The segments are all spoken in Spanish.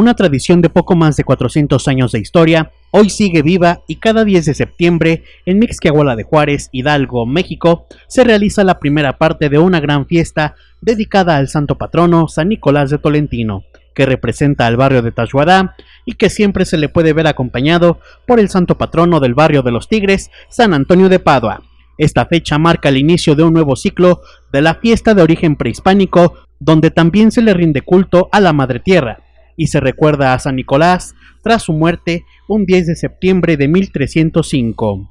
Una tradición de poco más de 400 años de historia, hoy sigue viva y cada 10 de septiembre, en Mixquiahuala de Juárez, Hidalgo, México, se realiza la primera parte de una gran fiesta dedicada al santo patrono San Nicolás de Tolentino, que representa al barrio de Tashuadá y que siempre se le puede ver acompañado por el santo patrono del barrio de los Tigres, San Antonio de Padua. Esta fecha marca el inicio de un nuevo ciclo de la fiesta de origen prehispánico, donde también se le rinde culto a la Madre Tierra, y se recuerda a San Nicolás tras su muerte un 10 de septiembre de 1305.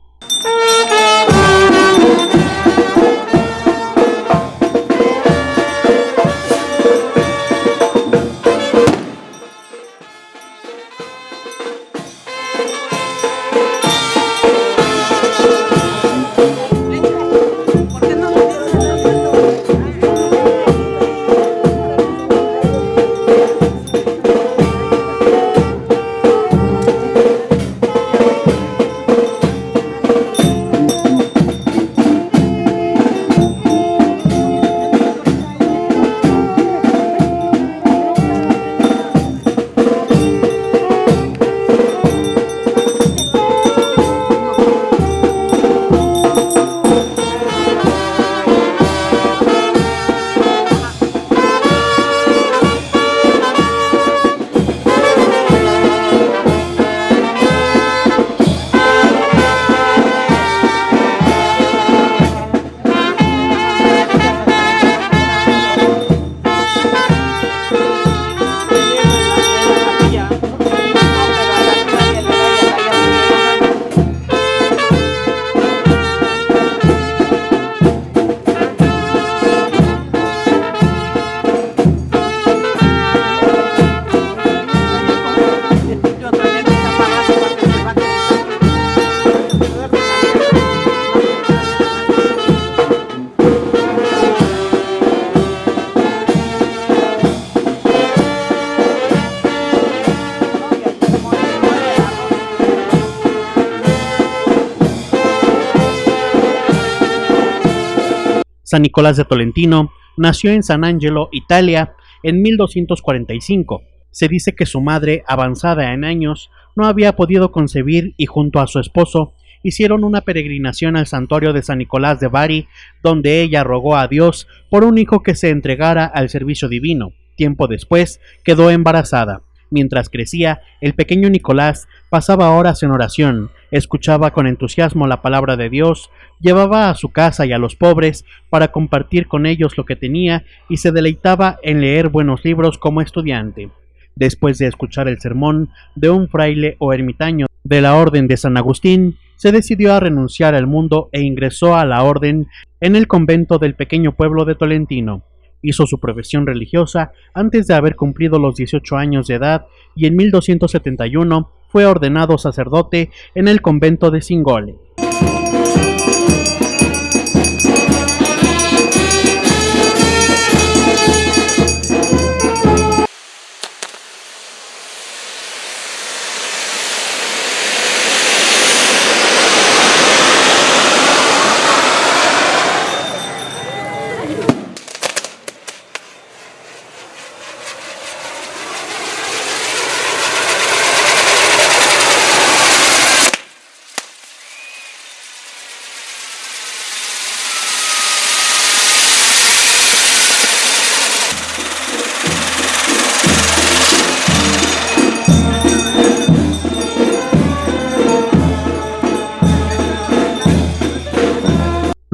San Nicolás de Tolentino nació en San Angelo, Italia, en 1245. Se dice que su madre, avanzada en años, no había podido concebir y junto a su esposo hicieron una peregrinación al santuario de San Nicolás de Bari, donde ella rogó a Dios por un hijo que se entregara al servicio divino. Tiempo después quedó embarazada. Mientras crecía, el pequeño Nicolás pasaba horas en oración, escuchaba con entusiasmo la palabra de Dios, llevaba a su casa y a los pobres para compartir con ellos lo que tenía y se deleitaba en leer buenos libros como estudiante. Después de escuchar el sermón de un fraile o ermitaño de la Orden de San Agustín, se decidió a renunciar al mundo e ingresó a la orden en el convento del pequeño pueblo de Tolentino. Hizo su profesión religiosa antes de haber cumplido los 18 años de edad y en 1271 fue ordenado sacerdote en el convento de Singole.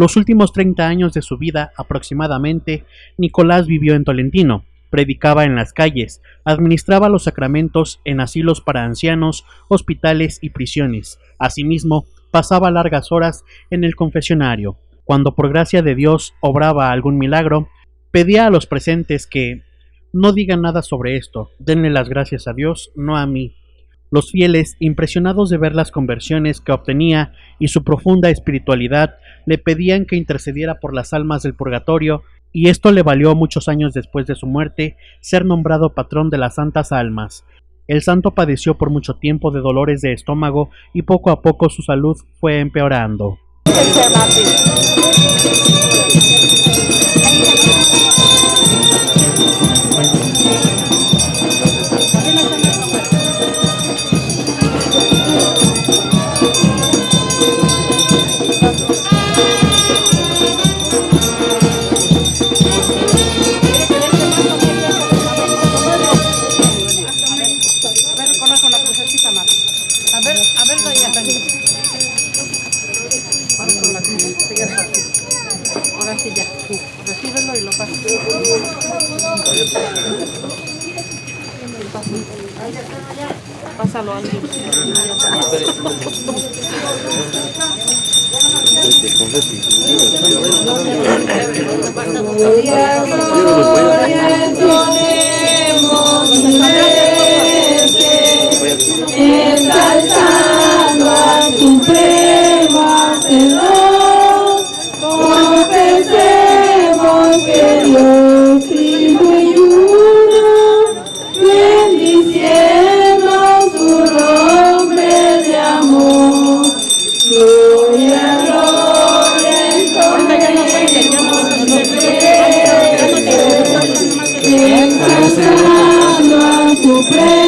Los últimos 30 años de su vida aproximadamente, Nicolás vivió en Tolentino, predicaba en las calles, administraba los sacramentos en asilos para ancianos, hospitales y prisiones. Asimismo, pasaba largas horas en el confesionario. Cuando por gracia de Dios obraba algún milagro, pedía a los presentes que no digan nada sobre esto, denle las gracias a Dios, no a mí. Los fieles, impresionados de ver las conversiones que obtenía y su profunda espiritualidad, le pedían que intercediera por las almas del purgatorio, y esto le valió muchos años después de su muerte ser nombrado patrón de las santas almas. El santo padeció por mucho tiempo de dolores de estómago y poco a poco su salud fue empeorando. Ahora sí, ya. Recíbelo y lo paso. Pásalo al Ensalzar al supremo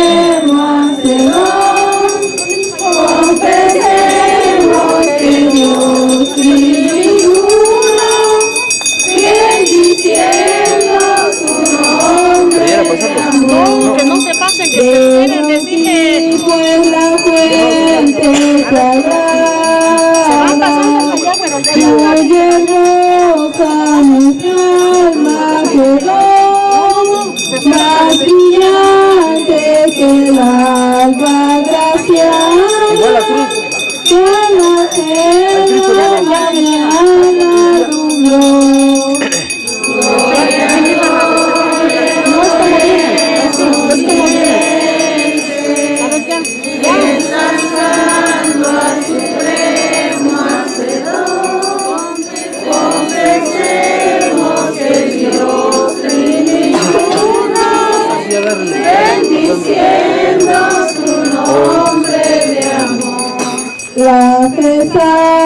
La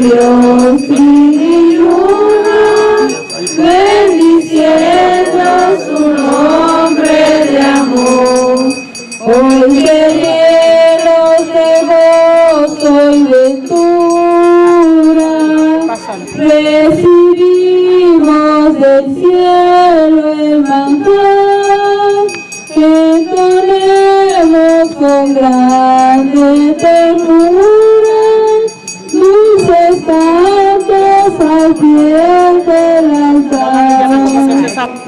Dios y uno, bendiciendo su nombre de amor. Hoy que llenos de gozo y ventura, recibimos del cielo el manjar que ponemos con grande ternura al pie del altar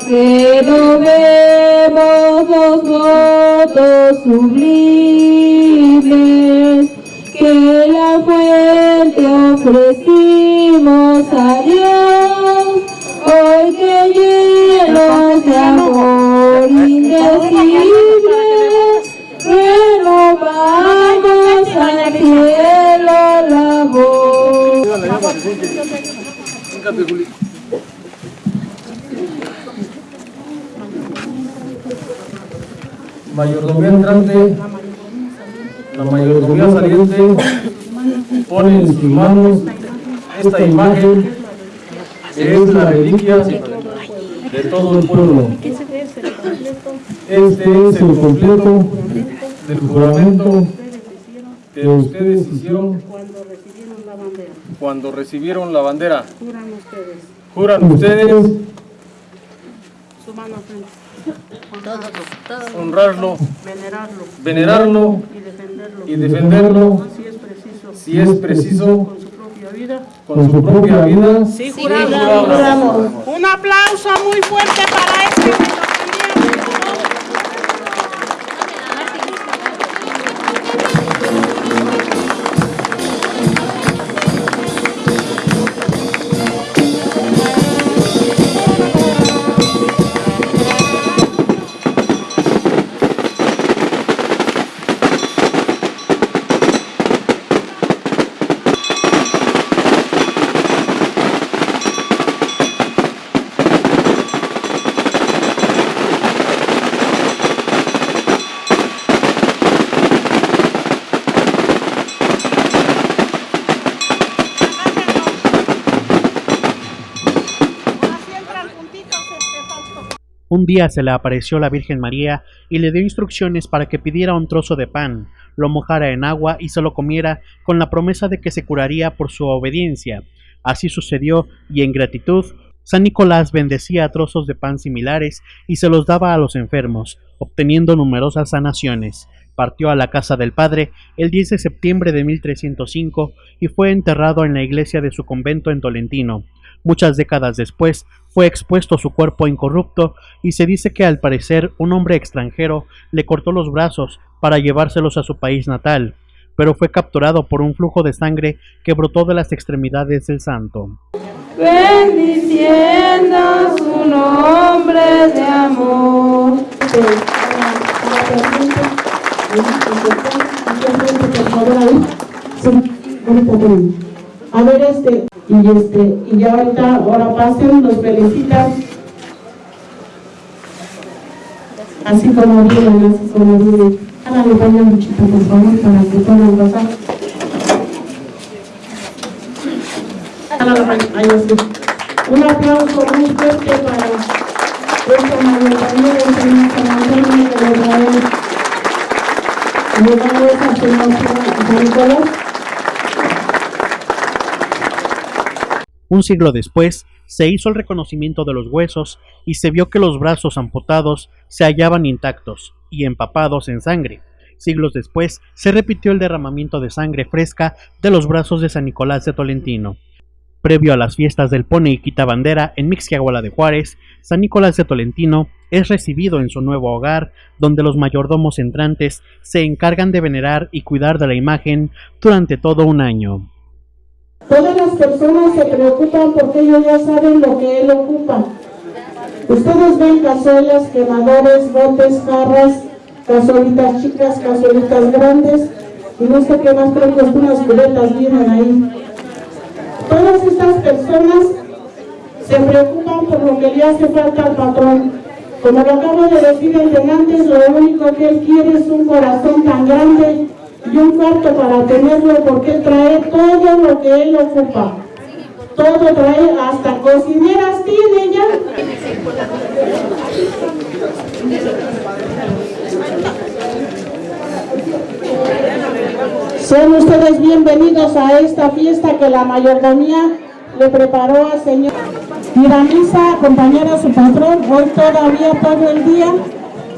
que no vemos los votos sublimes que la fuente ofrecimos a Dios, hoy que llenos de amor indecible, renovamos al cielo la voz. Mayordomía entrante, la mayordomía saliente, pone en sus manos esta imagen que es la reliquia de todo el pueblo. Este es el completo del juramento que ustedes hicieron Cuando recibieron la bandera, cuando recibieron la bandera. juran ustedes. Juran ustedes su mano frente, honrarlo, venerarlo. Venerarlo. Y defenderlo. y defenderlo. Si es preciso, si es preciso. Con su propia vida. con su propia vida. Sí, juramos. Un aplauso muy fuerte para este Un día se le apareció la Virgen María y le dio instrucciones para que pidiera un trozo de pan, lo mojara en agua y se lo comiera con la promesa de que se curaría por su obediencia. Así sucedió y en gratitud San Nicolás bendecía trozos de pan similares y se los daba a los enfermos, obteniendo numerosas sanaciones. Partió a la casa del padre el 10 de septiembre de 1305 y fue enterrado en la iglesia de su convento en Tolentino. Muchas décadas después fue expuesto su cuerpo incorrupto y se dice que al parecer un hombre extranjero le cortó los brazos para llevárselos a su país natal, pero fue capturado por un flujo de sangre que brotó de las extremidades del santo. Bendiciendo su nombre de amor. A ver, este, y este, y ya ahorita, ahora pasen, los felicitan. Así como vienen, así como vienen. Háganle baño muchito, por favor, para que puedan pasar. Un aplauso muy fuerte para esta mayoría de San Antonio de Israel. Llegamos a San Nicolás. Un siglo después, se hizo el reconocimiento de los huesos y se vio que los brazos amputados se hallaban intactos y empapados en sangre. Siglos después, se repitió el derramamiento de sangre fresca de los brazos de San Nicolás de Tolentino. Previo a las fiestas del Pone y Quita Bandera en Mixquiahuala de Juárez, San Nicolás de Tolentino es recibido en su nuevo hogar, donde los mayordomos entrantes se encargan de venerar y cuidar de la imagen durante todo un año. Todas las personas se preocupan porque ellos ya saben lo que él ocupa. Ustedes ven cazuelas, quemadores, botes, jarras, cazuelitas chicas, cazuelitas grandes, y no sé qué más, creo que unas vienen ahí. Todas estas personas se preocupan por lo que le hace falta al patrón. Como lo acabo de decir el antes, lo único que él quiere es un corazón tan grande y un cuarto para tenerlo porque trae todo lo que él ocupa. Todo trae, hasta cocineras tiene ya. Sean ustedes bienvenidos a esta fiesta que la mayordomía le preparó al Señor. Ir a misa, acompañar a su patrón, hoy todavía todo el día